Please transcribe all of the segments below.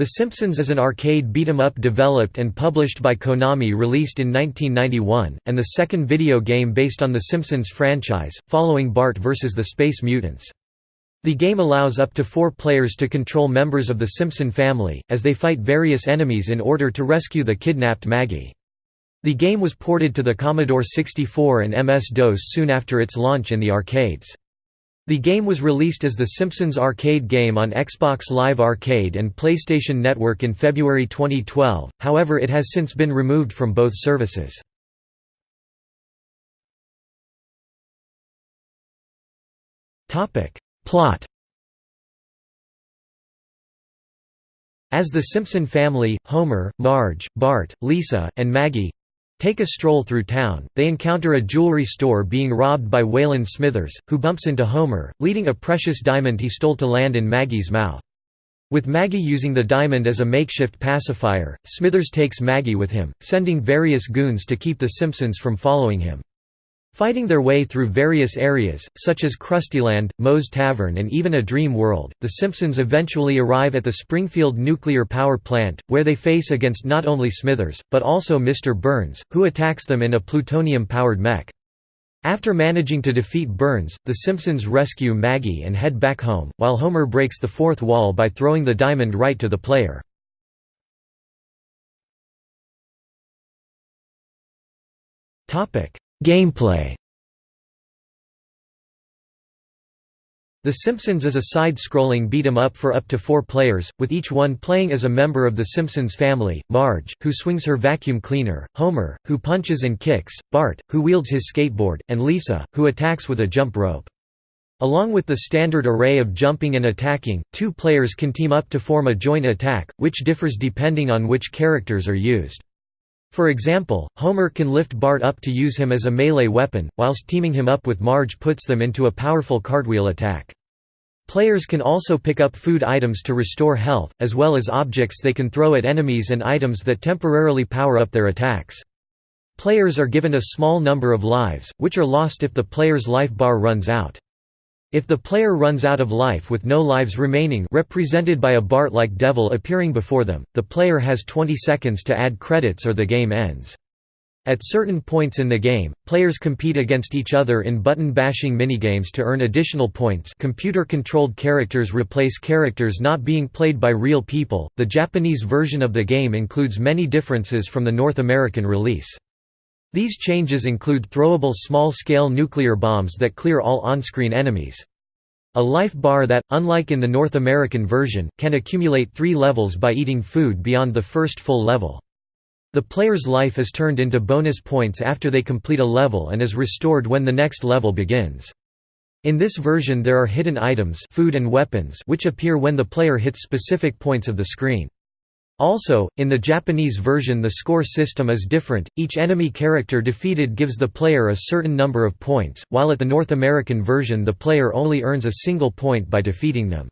The Simpsons is an arcade beat-em-up developed and published by Konami released in 1991, and the second video game based on the Simpsons franchise, following Bart vs. the Space Mutants. The game allows up to four players to control members of the Simpson family, as they fight various enemies in order to rescue the kidnapped Maggie. The game was ported to the Commodore 64 and MS-DOS soon after its launch in the arcades. The game was released as the Simpsons arcade game on Xbox Live Arcade and PlayStation Network in February 2012, however it has since been removed from both services. Plot As the Simpson family, Homer, Marge, Bart, Lisa, and Maggie, Take a stroll through town, they encounter a jewelry store being robbed by Waylon Smithers, who bumps into Homer, leading a precious diamond he stole to land in Maggie's mouth. With Maggie using the diamond as a makeshift pacifier, Smithers takes Maggie with him, sending various goons to keep the Simpsons from following him. Fighting their way through various areas, such as Krustyland, Moe's Tavern and even a dream world, the Simpsons eventually arrive at the Springfield nuclear power plant, where they face against not only Smithers, but also Mr. Burns, who attacks them in a plutonium-powered mech. After managing to defeat Burns, the Simpsons rescue Maggie and head back home, while Homer breaks the fourth wall by throwing the diamond right to the player. Gameplay The Simpsons is a side-scrolling beat-em-up for up to four players, with each one playing as a member of the Simpsons family, Marge, who swings her vacuum cleaner, Homer, who punches and kicks, Bart, who wields his skateboard, and Lisa, who attacks with a jump rope. Along with the standard array of jumping and attacking, two players can team up to form a joint attack, which differs depending on which characters are used. For example, Homer can lift Bart up to use him as a melee weapon, whilst teaming him up with Marge puts them into a powerful cartwheel attack. Players can also pick up food items to restore health, as well as objects they can throw at enemies and items that temporarily power up their attacks. Players are given a small number of lives, which are lost if the player's life bar runs out. If the player runs out of life with no lives remaining represented by a Bart-like devil appearing before them, the player has 20 seconds to add credits or the game ends. At certain points in the game, players compete against each other in button-bashing minigames to earn additional points computer-controlled characters replace characters not being played by real people. The Japanese version of the game includes many differences from the North American release. These changes include throwable small-scale nuclear bombs that clear all on-screen enemies. A life bar that, unlike in the North American version, can accumulate three levels by eating food beyond the first full level. The player's life is turned into bonus points after they complete a level and is restored when the next level begins. In this version there are hidden items food and weapons which appear when the player hits specific points of the screen. Also, in the Japanese version the score system is different, each enemy character defeated gives the player a certain number of points, while at the North American version the player only earns a single point by defeating them.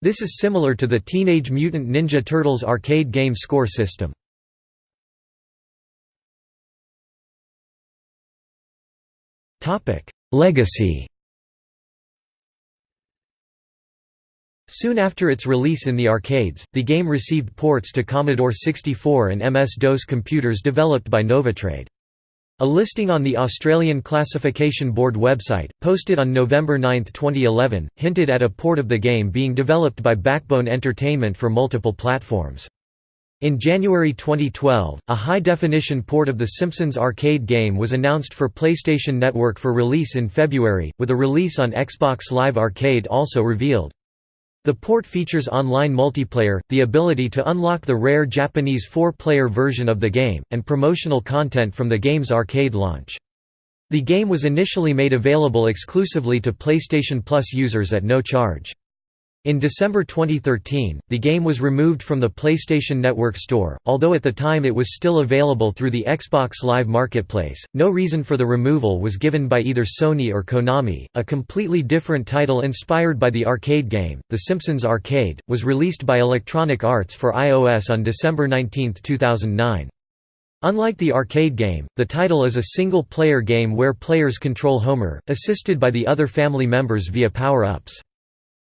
This is similar to the Teenage Mutant Ninja Turtles arcade game score system. Legacy Soon after its release in the arcades, the game received ports to Commodore 64 and MS-DOS computers developed by Novotrade. A listing on the Australian Classification Board website, posted on November 9, 2011, hinted at a port of the game being developed by Backbone Entertainment for multiple platforms. In January 2012, a high-definition port of The Simpsons arcade game was announced for PlayStation Network for release in February, with a release on Xbox Live Arcade also revealed. The port features online multiplayer, the ability to unlock the rare Japanese four-player version of the game, and promotional content from the game's arcade launch. The game was initially made available exclusively to PlayStation Plus users at no charge. In December 2013, the game was removed from the PlayStation Network store, although at the time it was still available through the Xbox Live Marketplace. No reason for the removal was given by either Sony or Konami. A completely different title inspired by the arcade game, The Simpsons Arcade, was released by Electronic Arts for iOS on December 19, 2009. Unlike the arcade game, the title is a single-player game where players control Homer, assisted by the other family members via power-ups.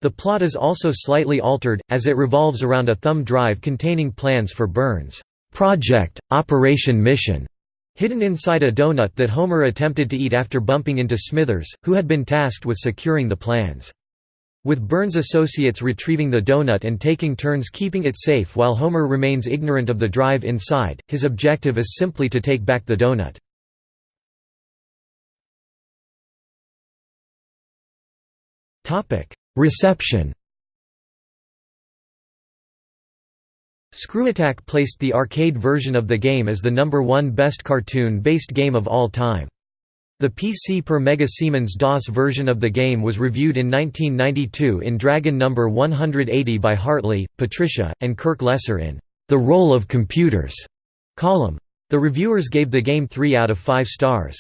The plot is also slightly altered, as it revolves around a thumb drive containing plans for Burns' project, Operation Mission, hidden inside a donut that Homer attempted to eat after bumping into Smithers, who had been tasked with securing the plans. With Burns' associates retrieving the donut and taking turns keeping it safe while Homer remains ignorant of the drive inside, his objective is simply to take back the donut. Reception ScrewAttack placed the arcade version of the game as the number one best cartoon-based game of all time. The PC per Mega Siemens DOS version of the game was reviewed in 1992 in Dragon No. 180 by Hartley, Patricia, and Kirk Lesser in The Role of Computers column. The reviewers gave the game 3 out of 5 stars.